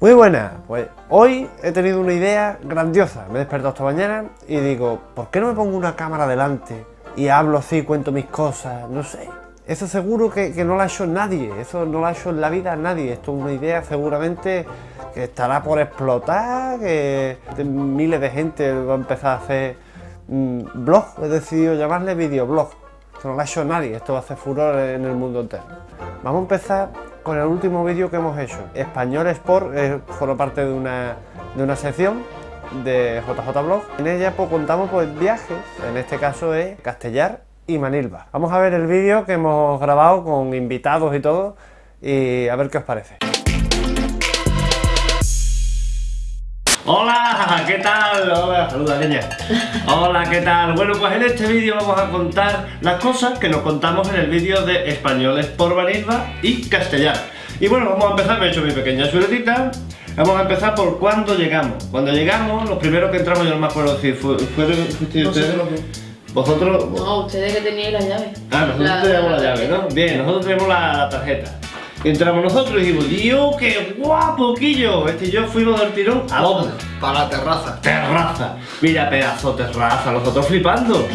Muy buena, pues hoy he tenido una idea grandiosa. Me he despertado esta mañana y digo, ¿por qué no me pongo una cámara delante y hablo así, cuento mis cosas? No sé. Eso seguro que, no lo ha hecho nadie, eso no lo ha hecho en la vida nadie. Esto es una idea seguramente que estará por explotar, que miles de gente va a empezar a hacer mm, blog, he decidido llamarle videoblog. Esto no lo ha hecho nadie, esto va a hacer furor en el mundo entero. Vamos a empezar con el último vídeo que hemos hecho. Español Sport eh, forma parte de una, de una sección de JJ Blog. En ella pues, contamos pues, viajes, en este caso es Castellar y Manilva. Vamos a ver el vídeo que hemos grabado con invitados y todo y a ver qué os parece. Hola, ¿qué tal? Hola, saluda niña. Hola, ¿qué tal? Bueno, pues en este vídeo vamos a contar las cosas que nos contamos en el vídeo de Españoles por Vanilva y Castellar. Y bueno, vamos a empezar, me he hecho mi pequeña chuletita. Vamos a empezar por cuando llegamos. Cuando llegamos, los primeros que entramos, yo no me acuerdo si fue, fueron ustedes. ¿Vosotros? No, ustedes que tenían la llave. Ah, nosotros teníamos la, llave, ¿no? Bien, nosotros tenemos la tarjeta. Entramos nosotros y dijimos, Dios, qué guapo, Quillo. Este y yo fuimos del tirón a dónde? Para la terraza. Terraza. Mira, pedazo de terraza, nosotros flipando.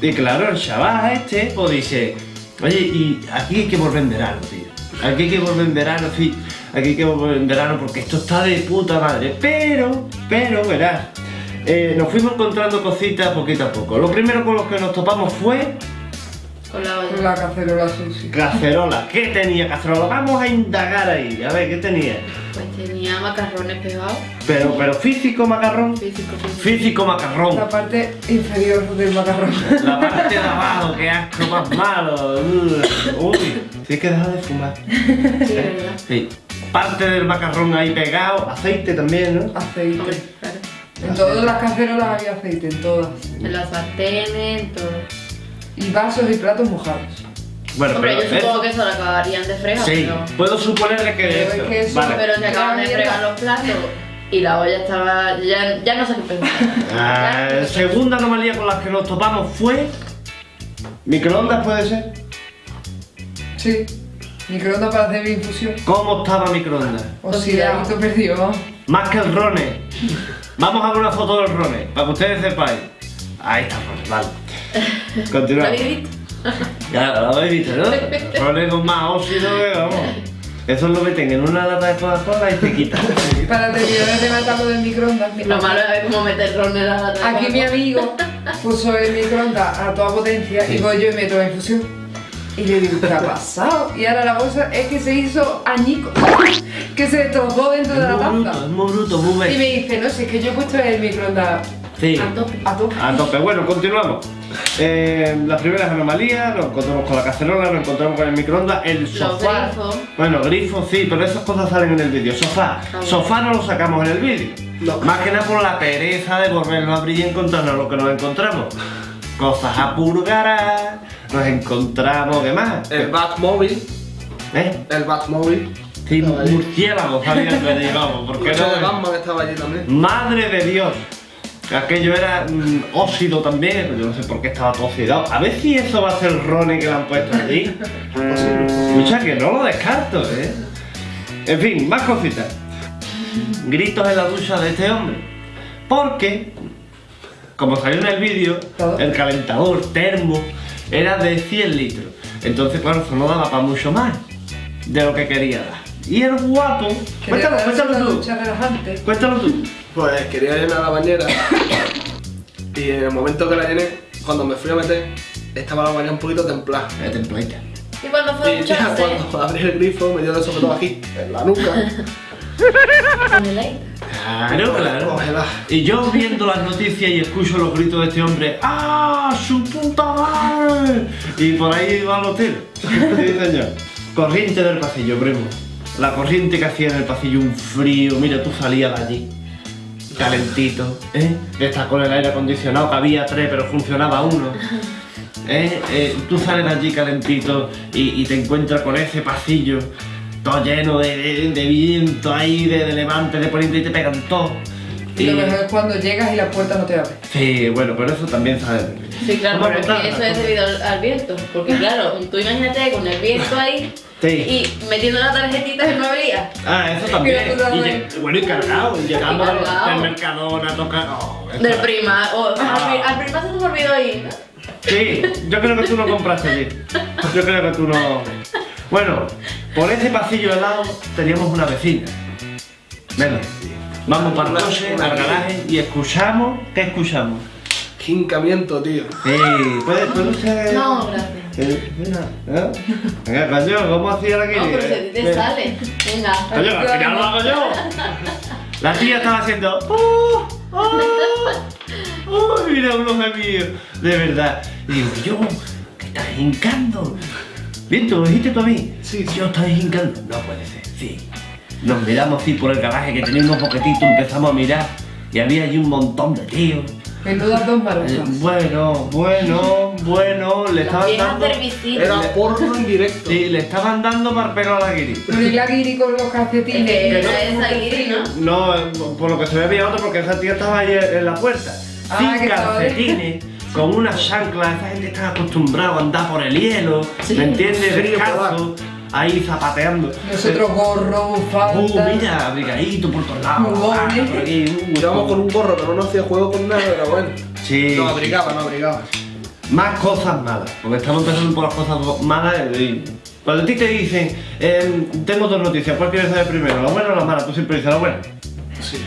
Y claro, el chaval este, pues dice, oye, y aquí hay que volver en verano, tío. Aquí hay que volver en verano, sí. Aquí hay que volver en verano porque esto está de puta madre. Pero, pero, verás, eh, nos fuimos encontrando cositas poquito a poco. Lo primero con lo que nos topamos fue con la olla. La cacerola sushi. Cacerola. ¿Qué tenía cacerola? Vamos a indagar ahí. A ver, ¿qué tenía? Pues tenía macarrones pegados. Pero, pero físico macarrón. Físico, físico. Físico macarrón. La parte inferior del macarrón. La parte de abajo, qué asco más malo. Uy, sí que deja de fumar. Sí, ¿verdad? Sí. Parte del macarrón ahí pegado, aceite también, ¿no? Aceite. En todas las cacerolas hay aceite, en todas. En las sartenes, en todo y vasos y platos mojados. Bueno, Hombre, yo supongo que eso lo acabarían de fregar, Sí, puedo suponer que pero es eso. Vale. Pero se acaban de fregar los platos y la olla estaba... ya, ya no sé qué pensar. Ah, segunda anomalía con la que nos topamos fue... ¿Microondas puede ser? Sí. Microondas para hacer mi infusión. ¿Cómo estaba microondas? O sea, esto perdió. Más que el Rone. Vamos a ver una foto del Rone, para que ustedes sepáis. Ahí está Rone, vale. Continúa. Ya, lo habéis visto, ¿no? Rone con más óxido que vamos. Eso lo meten en una lata de Coca-Cola y te quitan. Para terminar de matarlo del microondas. Lo malo es ver cómo meter ron en la lata Aquí mi amigo puso el microondas a toda potencia y voy yo y meto la infusión. Y le digo, ¿qué ha pasado? Y ahora la cosa es que se hizo añico, que se destrozó dentro de la taza. es muy bruto, muy Y me dice, no, si es que yo he puesto el microondas Sí. A tope. A tope. A tope. Bueno, continuamos. Eh, las primeras anomalías, nos encontramos con la cacerola, nos encontramos con el microondas, el sofá. grifos. Bueno, grifos sí, pero esas cosas salen en el vídeo. Sofá. Sofá no lo sacamos en el vídeo. Más que nada por la pereza de volverlo a abrir y encontrarnos lo que nos encontramos. Cosas a purgar, nos encontramos, ¿qué más? El Batmóvil. ¿Eh? El Batmóvil. Sí, murciélago sabía que digamos, porque no... de Batman estaba allí también. Madre de Dios. Aquello era mm, óxido también, yo no sé por qué estaba todo oxidado. A ver si eso va a ser el Ronnie que le han puesto allí. Escucha, que no lo descarto, ¿eh? En fin, más cositas. Gritos en la ducha de este hombre. Porque, como salió en el vídeo, el calentador termo era de 100 litros. Entonces, claro, eso no daba para mucho más de lo que quería dar. Y el guapo... Cuéntalo, cuéntalo tú. Cuéntalo tú. Pues quería llenar la bañera y en el momento que la llené, cuando me fui a meter, estaba la bañera un poquito templada. Eh, templadita. ¿Y cuando fue Y ya cuando abrí el grifo me dio de sobre todo aquí, en la nuca. El aire. Claro, claro. Congelada. Y yo viendo las noticias y escucho los gritos de este hombre ¡Ah! ¡Su puta madre! Y por ahí van los tiros. Sí, señor. Corriente del pasillo, primo. La corriente que hacía en el pasillo un frío. Mira, tú salías de allí. Calentito, ¿eh? Estás con el aire acondicionado, que había tres, pero funcionaba uno. ¿Eh? Eh, tú sales de allí calentito y, y te encuentras con ese pasillo todo lleno de, de- de viento ahí, de, de levante, de poniente y te pegan todo. Y lo mejor es cuando llegas y la puerta no te abre. Sí, bueno, pero eso también vídeo. Sí, claro, Vamos a pero es contar que eso es debido al, al viento. Porque claro, tú imagínate con el viento ahí Sí. y metiendo la tarjetita y no abría. Ah, eso también. Y bueno, y cargado, llegando Y al cargado. del Mercadona tocar. oh, Del prima. O, al, Ah. al prima se nos olvidó ir. Sí, yo creo que tú no compraste allí. Yo creo que tú no. Bueno, por ese pasillo al lado teníamos una vecina. Venga, vamos para el coche, al garaje y escuchamos. ¿Qué escuchamos? Quincamiento, tío. Sí, ¿puede, puede usted.? No, gracias. Eh, Venga, ¿eh? Venga, coño, ¿cómo hacía la No, pero ti te sale. Venga. Coño, al final lo hago yo. La tía estaba haciendo. ¡Oh! ¡Oh! ¡Oh! Mira unos amigos. De verdad. Y digo, yo, que estás hincando. Bien, ¿tú lo dijiste tú a mí? Sí, sí. Yo estaba hincando. No puede ser, sí. Nos miramos así por el garaje que tenía unos boquetitos, empezamos a mirar. Y había allí un montón de tíos. Menudas dos Eh, marosas. Bueno, bueno, bueno, le estaban dando. Era porno en directo. Sí, le estaban dando para el pelo a la guiri. Pero y la guiri con los Es calcetines. que el esa guiri, ¿no? No, eh, por lo que se ve había otro porque esa tía estaba ahí en la puerta. Ah, Sin calcetines, con una chancla, esa gente está acostumbrada a andar por el hielo, Sí. ¿me entiendes? Descalzo, ahí zapateando. Nosotros gorro, Uh, bufanda. mira, abrigadito por todos lados. Muy ah, uh, Íbamos con un gorro que no nos hacía juego con nada, pero bueno. Sí. Nos abrigaba, nos abrigaba. Más cosas malas, porque estamos empezando por las cosas malas. y cuando a ti te dicen, em, tengo dos noticias, ¿cuál quieres saber primero? ¿La buena o la mala? Tú siempre dices la buena. Sí.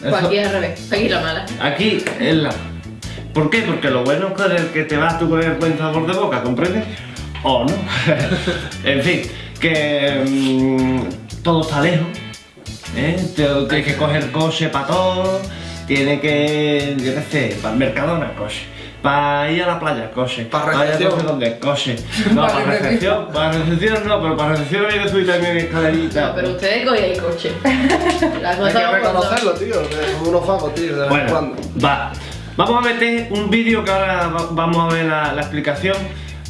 Pues Eso- aquí es al revés. Aquí la mala. Aquí es la. ¿Por qué? Porque lo bueno es que te vas tú con el buen sabor de boca, ¿comprendes? O no. en fin, que mm, todo está lejos. ¿eh? Tienes que coger coche para todo. Tiene que, yo qué sé, para el Mercadona, coche. Para ir a la playa, coche. Pa' Para recepción. dónde, coche. No, Pa' para recepción. recepción. Para recepción no, pero para recepción hay que subir también escalerita. No, pero ustedes cogían coche. La Hay cosa que reconocerlo, tío. Somos unos vagos, tío, de vez en Bueno, cuando. va. Vamos a meter un vídeo que ahora va- vamos a ver la, la explicación.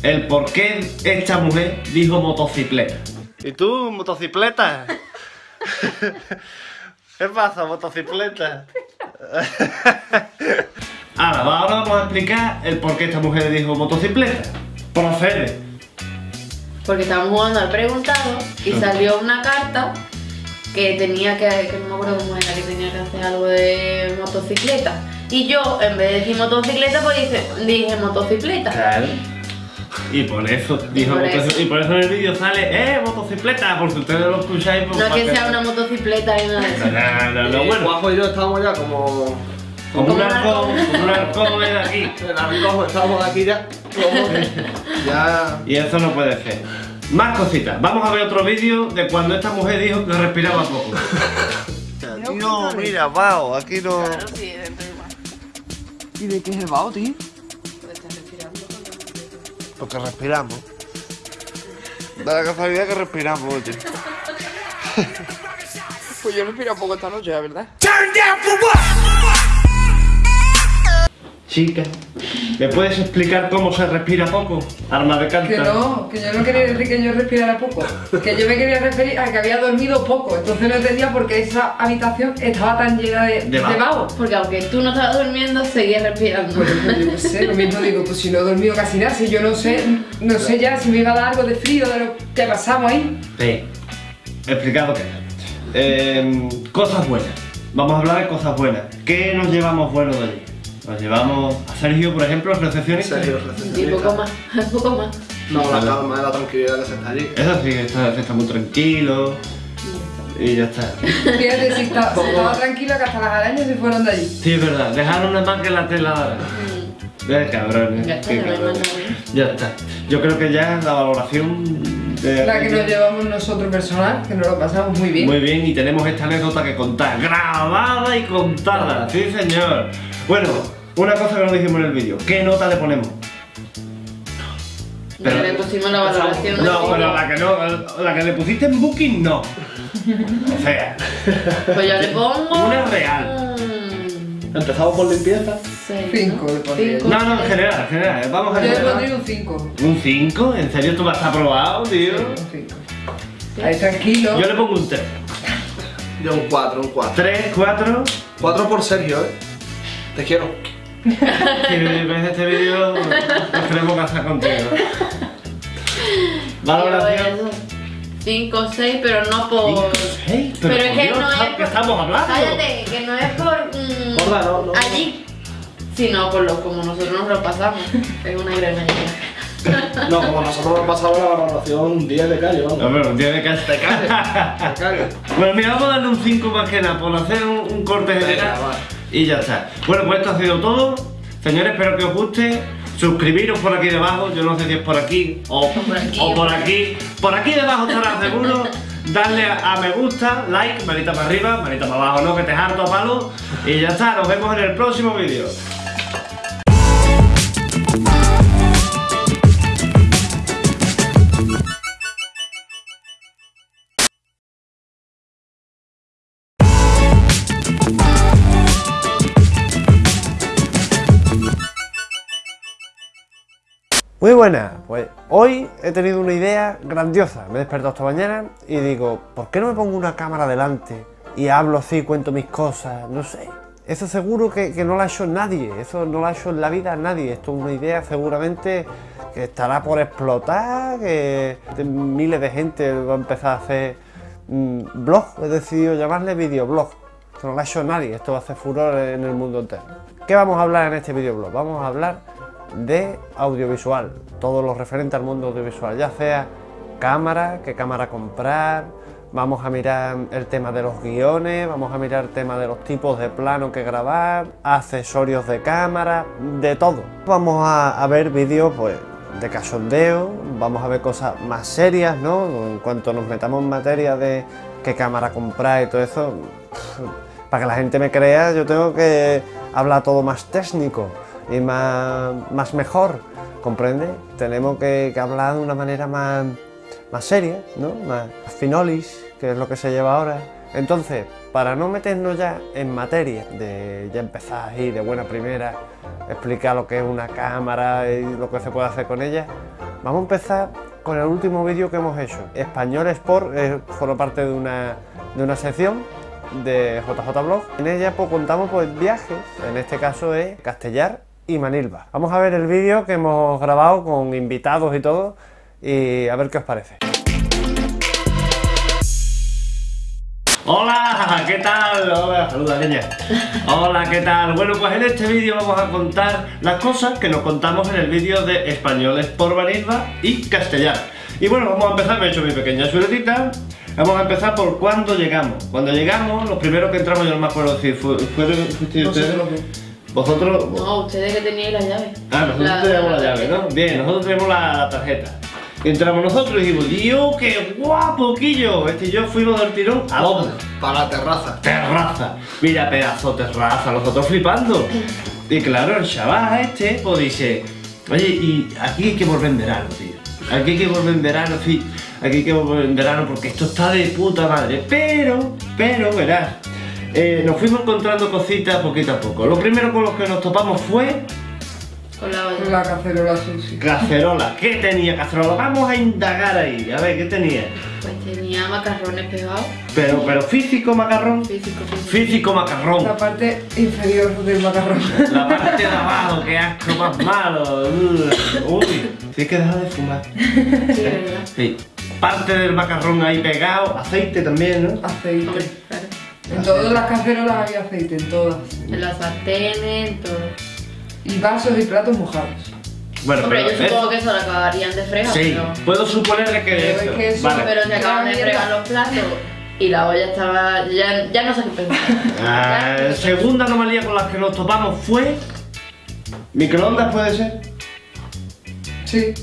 El por qué esta mujer dijo motocicleta. ¿Y tú, motocicleta? ¿Qué pasa, motocicleta? ahora, va- ahora vamos a explicar el por qué esta mujer dijo motocicleta. Procede. Porque estábamos jugando al preguntado y salió una carta que tenía que, que no me acuerdo cómo era, que tenía que hacer algo de motocicleta. Y yo, en vez de decir motocicleta, pues dije, dije motocicleta. Claro. Y por eso dijo por motoci- eso. y por eso en el vídeo sale, eh, motocicleta, porque ustedes lo escucháis. pues, No es que sea una motocicleta ni nada. No, no, no, Y bueno. Juanjo y yo estábamos ya como. Como Como un arcón. como un arcón de aquí. En la recojo, estábamos aquí ya. Como. ya. Y eso no puede ser. Más cositas. Vamos a ver otro vídeo de cuando esta mujer dijo que respiraba poco. No, mira, Bao, aquí no. sí, dentro de más. ¿Y de qué es el vaho, tío? Porque respiramos. Da la casualidad que respiramos, oye. Pues yo respiro poco esta noche, la verdad. Chica, ¿me puedes explicar cómo se respira poco? Arma de Que carta. no, que yo no quería decir que yo respirara poco. Que yo me quería referir a que había dormido poco. Entonces no entendía por qué esa habitación estaba tan llena de, De de vaho. Porque aunque tú no estabas durmiendo, seguías respirando. Pues yo qué sé, lo mismo digo, pues si no he dormido casi nada, si yo no sé, no sé ya si me iba a dar algo de frío de lo que pasamos ahí. Sí. Explicado qué. Eh, cosas buenas. Vamos a hablar de cosas buenas. ¿Qué nos llevamos bueno de allí? Nos llevamos a Sergio, por ejemplo, En recepcionista. serio, Y poco más, poco más. No, la calma, la tranquilidad que se está allí. Eso sí, está, está muy tranquilo. Y ya está. Fíjate si, está- si estaba tranquila que hasta las arañas se fueron de allí. Sí, es verdad. Dejaron una más que la tela. Eh, cabrones. Ya está, cabrones. Ya está. Yo creo que ya la valoración de La que nos llevamos nosotros personal, que nos lo pasamos muy bien. Muy bien, y tenemos esta anécdota que contar. Grabada y contada. Sí, señor. Bueno, una cosa que nos dijimos en el vídeo. ¿Qué nota le ponemos? Pero le pusimos la valoración No, pero la que no, la que le pusiste en Booking no. O sea, Pues yo le pongo. Una real. Empezamos por limpieza. seis, Cinco ¿no? le pondría. Cinco, no, no, en general, en general. Vamos a Yo le pondría un 5. ¿Un 5? ¿En serio tú vas a aprobado, tío? Un 5. Ahí tranquilo. Yo le pongo un 3. Yo un 4, un 4. 3, 4. 4 por Sergio, ¿eh? Te quiero. Si ves este vídeo, nos queremos casar contigo. Valoración. 5 o 6, pero no por. 6, Pero, es por que Dios, no es ¿qué por. estamos hablando? Cállate, que no es por. mm, Gorda, no, no. allí, sino por lo como nosotros nos lo pasamos. Es una gran idea. No, como nosotros nos pasamos la valoración un 10 de calle, vamos. No, pero tiene que Te cague. Te cague. Bueno, mira, vamos a darle un 5 más que nada por hacer un, un corte Venga, general. Y ya está. Bueno, pues esto ha sido todo. Señores, espero que os guste. Suscribiros por aquí debajo, yo no sé si es por aquí o por aquí, o por aquí. Por aquí debajo estará seguro. Darle a, a me gusta, like, manita para arriba, manita para abajo, no, que te harto a palo. Y ya está, nos vemos en el próximo vídeo. Muy buena, pues hoy he tenido una idea grandiosa. Me he despertado esta mañana y digo, ¿por qué no me pongo una cámara delante y hablo así, cuento mis cosas? No sé. Eso seguro que, que no lo ha hecho nadie, eso no lo ha hecho en la vida nadie. Esto es una idea seguramente que estará por explotar, que miles de gente va a empezar a hacer mm, blog, he decidido llamarle videoblog. Esto no lo ha hecho nadie, esto va a hacer furor en el mundo entero. ¿Qué vamos a hablar en este videoblog? Vamos a hablar de audiovisual, todo lo referente al mundo audiovisual, ya sea cámara, qué cámara comprar, vamos a mirar el tema de los guiones, vamos a mirar el tema de los tipos de plano que grabar, accesorios de cámara, de todo. Vamos a, ver vídeos pues de cachondeo, vamos a ver cosas más serias, ¿no? En cuanto nos metamos en materia de qué cámara comprar y todo eso, para que la gente me crea, yo tengo que hablar todo más técnico y más, mejor, ¿comprende? Tenemos que, que hablar de una manera más, más seria, ¿no? Más finolis, que es lo que se lleva ahora. Entonces, para no meternos ya en materia de ya empezar ahí de buena primera, explicar lo que es una cámara y lo que se puede hacer con ella, vamos a empezar con el último vídeo que hemos hecho. Español Sport eh, forma parte de una, de una sección de JJ Blog. En ella pues, contamos pues, viajes, en este caso es Castellar y Manilva. Vamos a ver el vídeo que hemos grabado con invitados y todo y a ver qué os parece. Hola, ¿qué tal? Hola, saluda niña. Hola, ¿qué tal? Bueno, pues en este vídeo vamos a contar las cosas que nos contamos en el vídeo de españoles por Vanilva y castellar. Y bueno, vamos a empezar, me he hecho mi pequeña chuletita. Vamos a empezar por cuándo llegamos. Cuando llegamos, los primeros que entramos, yo no me acuerdo si fue, fueron No sé ustedes. Vosotros. No, ustedes que teníais la llave. Ah, nosotros tenemos la llave, ¿no? Bien, nosotros tenemos la, la tarjeta. Entramos nosotros y dijimos, Dios, qué guapo, Quillo. Este y yo fuimos del tirón a dónde? Para la terraza. Terraza. Mira, pedazo de terraza, nosotros flipando. Y claro, el chaval este, pues dice, oye, y aquí hay que volver en verano, tío. Aquí hay que volver en verano, sí. Aquí hay que volver en verano porque esto está de puta madre. Pero, pero, verás, eh, nos fuimos encontrando cositas poquito a poco. Lo primero con lo que nos topamos fue Con la olla. La cacerola sushi. cacerola. ¿Qué tenía cacerola? Vamos a indagar ahí, a ver, ¿qué tenía? Pues tenía macarrones pegados. Pero, pero físico macarrón. Físico, físico. Físico macarrón. La parte inferior del macarrón. La parte de abajo, qué asco más malo. Uy, sí que deja de fumar. Sí, ¿verdad? Sí. Parte del macarrón ahí pegado, aceite también, ¿no? Aceite. claro. En todas las cacerolas había aceite, en todas. En las sartenes, en todo. Y vasos y platos mojados. Bueno, Hombre, yo pero supongo eso- que eso lo acabarían de fregar, Sí, pero... puedo suponer que Pero es eso. que eso- Vale. Pero se acaban de fregar los platos y la olla estaba... Ya, ya no sé qué pensar. Ah, Ya- segunda anomalía con la que nos topamos fue. ¿Microondas puede ser? Sí.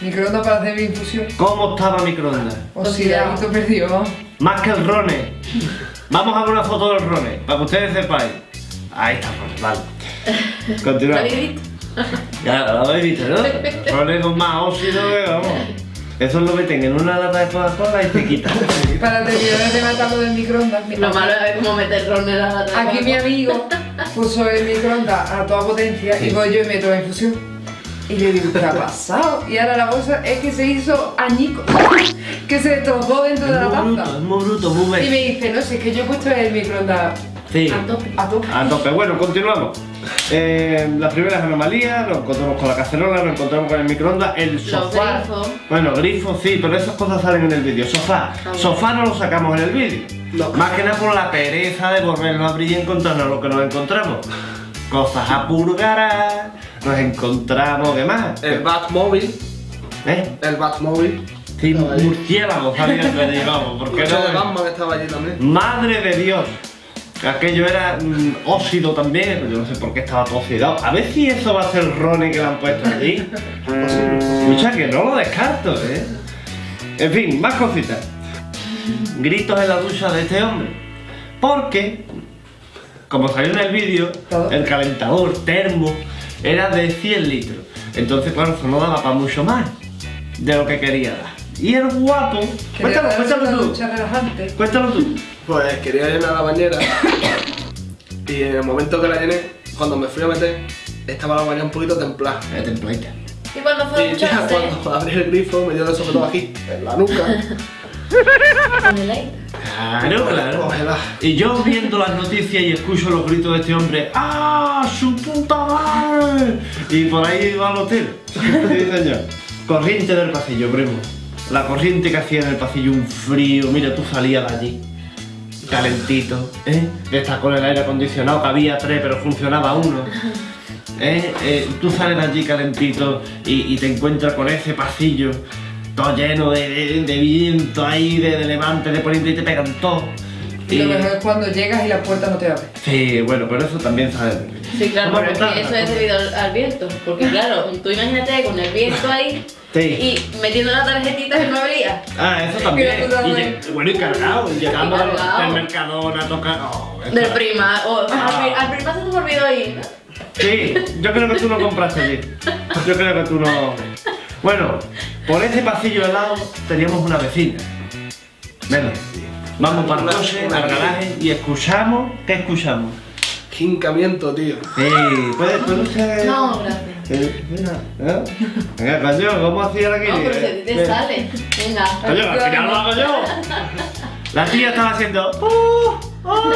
Microondas para hacer mi infusión. ¿Cómo estaba microondas? Oxidadito perdido, vamos. Más que el Rone. Vamos a ver una foto del Rone, para que ustedes sepáis. Ahí está el Rone, vale. ¿Lo Continúa. habéis visto? Ya, lo habéis visto, ¿no? Rone con más óxido que vamos. Eso lo meten en una lata de Coca-Cola y te quitan. Para terminar el tema del microondas. mi- Lo malo es como meter ron en la lata. de Aquí mi amigo puso el microondas a toda potencia y voy yo y meto la infusión. Y le digo, ¿qué ha pasado? Y ahora la bolsa es que se hizo añico, que se destrozó dentro de la Es muy bruto, taza. es muy bruto, muy Y bello. me dice, no sé, es que yo he puesto el microondas Sí. A tope. a tope. A tope. Bueno, continuamos. Eh, las primeras anomalías, nos encontramos con la cacerola, nos encontramos con el microondas, el sofá. Bueno, grifos sí, pero esas cosas salen en el vídeo. Sofá. bueno. Sofá no lo sacamos en el vídeo. No. Más que nada por la pereza de volverlo a abrir y encontrarnos lo que nos encontramos. Cosas a purgar, nos encontramos, ¿qué más? El Batmóvil. ¿Eh? El Batmóvil. Sí, murciélagos habían venido, vamos, ¿por qué Coche de no? Batman estaba allí también. Madre de Dios. Aquello era mm, óxido también, pero yo no sé por qué estaba todo oxidado. A ver si eso va a ser Ronnie que le han puesto allí. Escucha, que no lo descarto, ¿eh? En fin, más cositas. Gritos en la ducha de este hombre. Porque, como salió en el vídeo, el calentador termo era de 100 litros. Entonces, claro, eso no daba para mucho más de lo que quería dar. Y el guapo... Cuéntalo, cuéntalo tú. Cuéntalo tú. Pues quería llenar la bañera. y en el momento que la llené, cuando me fui a meter, estaba la bañera un poquito templada. Eh, templadita. Y cuando fue a Y ya cuando abrí el grifo me dio de sobre todo aquí, en la nuca. con el aire. Claro, claro. Y yo viendo las noticias y escucho los gritos de este hombre, ¡Ah, su puta madre! Y por ahí va los tiros. Sí, señor. Corriente del pasillo, primo. La corriente que hacía en el pasillo, un frío. Mira, tú salías de allí. Calentito, ¿eh? Estás con el aire acondicionado, que había tres, pero funcionaba uno. ¿Eh? Eh, tú sales de allí calentito y, y te encuentras con ese pasillo todo lleno de, de- de viento ahí, de, de levante, de poniente y te pegan todo. Y lo mejor es cuando llegas y la puerta no te abre. Sí, bueno, pero eso también vídeo. Sí, claro, pero que eso es debido al, al viento. Porque claro, tú imagínate con el viento ahí Sí. y metiendo la tarjetita y no abría. Ah, eso también. Que. Y lle- bueno, y cargado, y llegando Y al- Mercadona a tocar. oh, Del prima. O, Ah. al, pri- al prima se me olvidó ir. Sí, yo creo que tú no compraste allí. Yo creo que tú no. Bueno, por ese pasillo al lado teníamos una vecina. Venga, vamos para el coche, al garaje y escuchamos. ¿Qué escuchamos? Hincamiento, tío. Sí, puede, puede ser. No, gracias. Eh, ¿eh? Venga, coño, ¿cómo hacía la No, pero Kiri? te sale. Venga. Coño, al final lo hago yo. La tía estaba haciendo. ¡Oh! ¡Oh!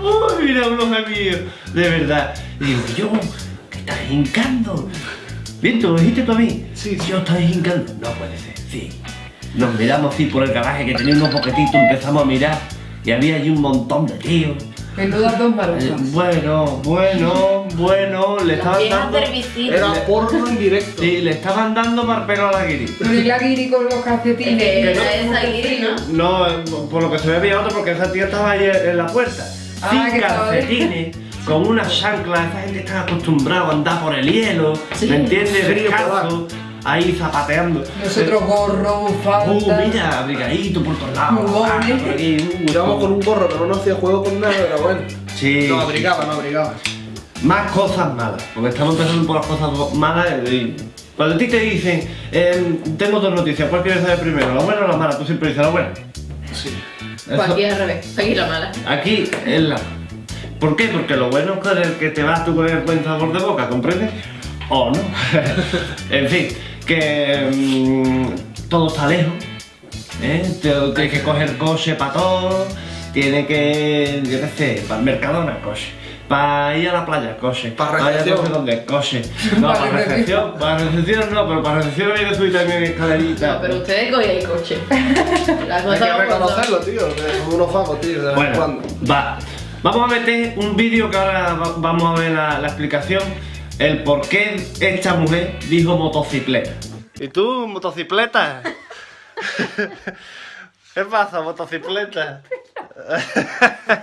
¡Oh! Mira unos mío. De verdad. Y digo, yo, ¿qué estás hincando? Bien, ¿tú lo dijiste tú a mí? Sí, sí. Yo estoy hincando. No puede ser, sí. Nos miramos así por el garaje que tenía unos boquetitos, empezamos a mirar. Y había allí un montón de tíos. Menudas dos Eh, marufas. bueno, bueno, bueno, le Las estaban dando. servicios. Era porno en directo. Sí, le estaban dando para el pelo a la guiri. Pero y la guiri con los calcetines. Que y era los- esa guiri, ¿no? No, eh, por lo que se ve había otro porque esa tía estaba ahí en la puerta. Ah, Sin estaba calcetines, con una chancla, esa gente está acostumbrada a andar por el hielo, Sí. ¿me entiendes? Descalzo, ahí zapateando. Nosotros gorro, Uh, bufanda. mira, abrigadito por todos lados. Ah, por aquí, uh, Íbamos con un gorro, pero no hacía juego con nada, pero bueno. Sí. No abrigaba, no abrigaba. Más cosas malas, porque estamos empezando por las cosas malas. y cuando a ti te dicen, eh, tengo dos noticias, ¿cuál quieres saber primero? ¿La buena o la mala? Tú siempre dices la buena. Sí. Pues aquí es al revés. Aquí la mala. Aquí es la. ¿Por qué? Porque lo bueno es que te vas tú con el buen sabor de boca, ¿comprendes? O no. en fin, que mm, todo está lejos. ¿eh? Tienes que coger coche para todo. Tiene que, yo qué sé, para el Mercadona, coche. Para ir a la playa, coche. Pa' ir a recepción. no sé dónde, coche. No, Pa' para recepción. recepción. Para recepción no, pero para recepción había que subir también escalerita. No, pero ustedes cogían el coche. La Hay cosa que va por reconocerlo, tío. que Somos unos vagos, tío, de vez en Bueno, cuando. va. Vamos a meter un vídeo que ahora va- vamos a ver la, la explicación. El por qué esta mujer dijo motocicleta. ¿Y tú, motocicleta? ¿Qué pasa, motocicleta?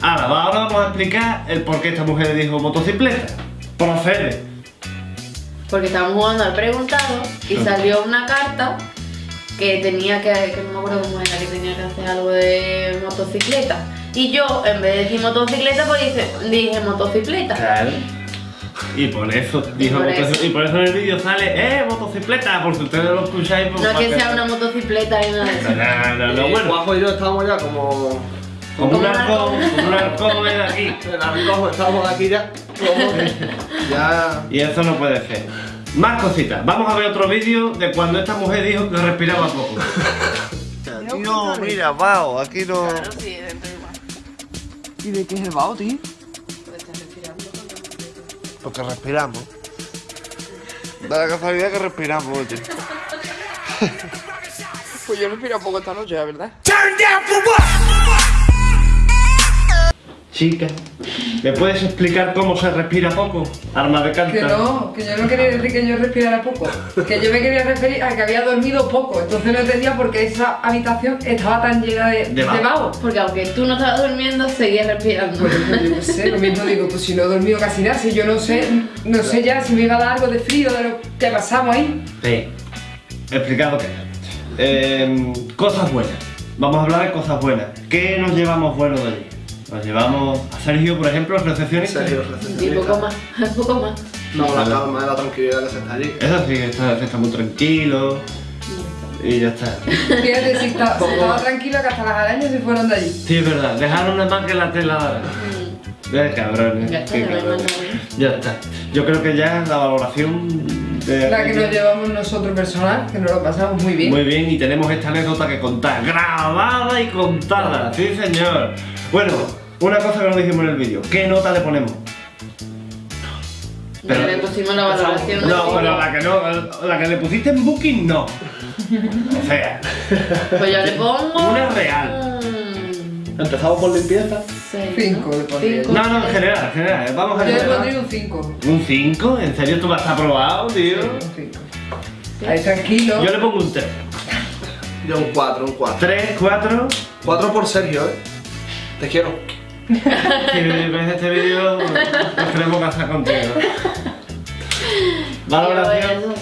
ahora, ahora vamos a explicar el por qué esta mujer dijo motocicleta. Procede. Porque estábamos jugando al preguntado y salió una carta que tenía que, que no me acuerdo cómo era, que tenía que hacer algo de motocicleta. Y yo, en vez de decir motocicleta, pues dije, dije motocicleta. Claro. Y por eso dijo por eso. y por eso en el vídeo sale, ¡eh, motocicleta! Por si ustedes lo escucháis, pues, No es que sea una motocicleta y nada de eso. No, no, no, Y bueno. Juanjo y yo estábamos ya como. Como un Como un arcón, arcón. como un arcón de aquí. El arroz, estamos aquí ya. ya. Y eso no puede ser. Más cositas. Vamos a ver otro vídeo de cuando esta mujer dijo que respiraba poco. No, mira, vaho, aquí no. Claro, sí. ¿Y de qué es el vaho, tío? Puedes estar respirando Porque respiramos. Da la casualidad que respiramos, oye. Pues yo respiro poco esta noche, la verdad. Chica, ¿me puedes explicar cómo se respira poco? Arma de carta. Que no, que yo no quería decir que yo respirara poco. Que yo me quería referir a que había dormido poco. Entonces no entendía por qué esa habitación estaba tan llena de, De de. Porque aunque tú no estabas durmiendo, seguías respirando. Pues yo qué sé, lo mismo digo, pues si no he dormido casi nada, si yo no sé, no sé ya si me iba a dar algo de frío de lo que pasamos ahí. Sí. Explicado qué. Eh, cosas buenas. Vamos a hablar de cosas buenas. ¿Qué nos llevamos bueno de allí? Nos llevamos a Sergio, por ejemplo, recepcionista. Serio, Y poco más, poco más. No, la calma, la tranquilidad que se está allí. Eso sí, está, está muy tranquilo. Y ya está. Fíjate si, está- estaba tranquila que hasta las arañas se fueron de allí. Sí, es verdad. Dejaron nada más que la tela. Eh, cabrones. Ya está, qué cabrones. Ya está. Yo creo que ya la valoración de. La que nos llevamos nosotros personal, que nos lo pasamos muy bien. Muy bien, y tenemos esta anécdota que contar. Grabada y contada. Sí, señor. Bueno, una cosa que no dijimos en el vídeo. ¿Qué nota le ponemos? Pero le pusimos la valoración No, pero la que no, la que le pusiste en Booking no. O sea, Pues yo le pongo. Una real. Empezamos por limpieza. seis, Cinco ¿no? le pondría. Cinco, no, no, en general, en general. Vamos a Yo le pondría un 5. ¿Un 5? ¿En serio tú vas a aprobado, tío? Un 5. Ahí tranquilo. Yo le pongo un 3. Yo un 4, un 4. 3, 4. 4 por Sergio, eh. Te quiero. Si ves este vídeo, nos queremos casar contigo. Valoración. Yo eso,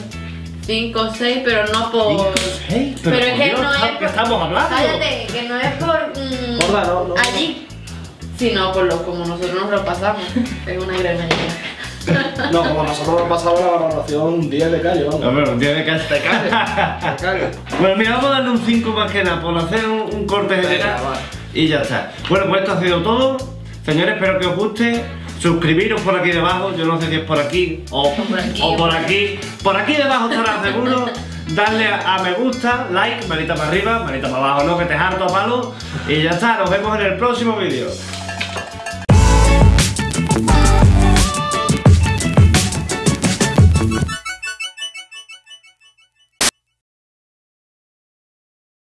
Cinco o seis, pero no por. Hey, pero, Pero es que Dios, no es ¿qué por- estamos hablando? Cállate, que no es por. mm, Gorda, no, no. allí, sino por lo como nosotros nos lo pasamos. Es una granadilla. No, como nosotros nos pasamos la valoración 10 de calle, No, vamos. pero tiene que De calle. Bueno, mira, vamos a darle un 5 más que nada por hacer un, un corte Venga, general va. Y ya está. Bueno, pues esto ha sido todo. Señores, espero que os guste. Suscribiros por aquí debajo, yo no sé si es por aquí o por aquí, o por aquí. Por aquí debajo estará seguro. Darle a, a me gusta, like, manita para arriba, manita para abajo, no, que te harto a palo. Y ya está, nos vemos en el próximo vídeo.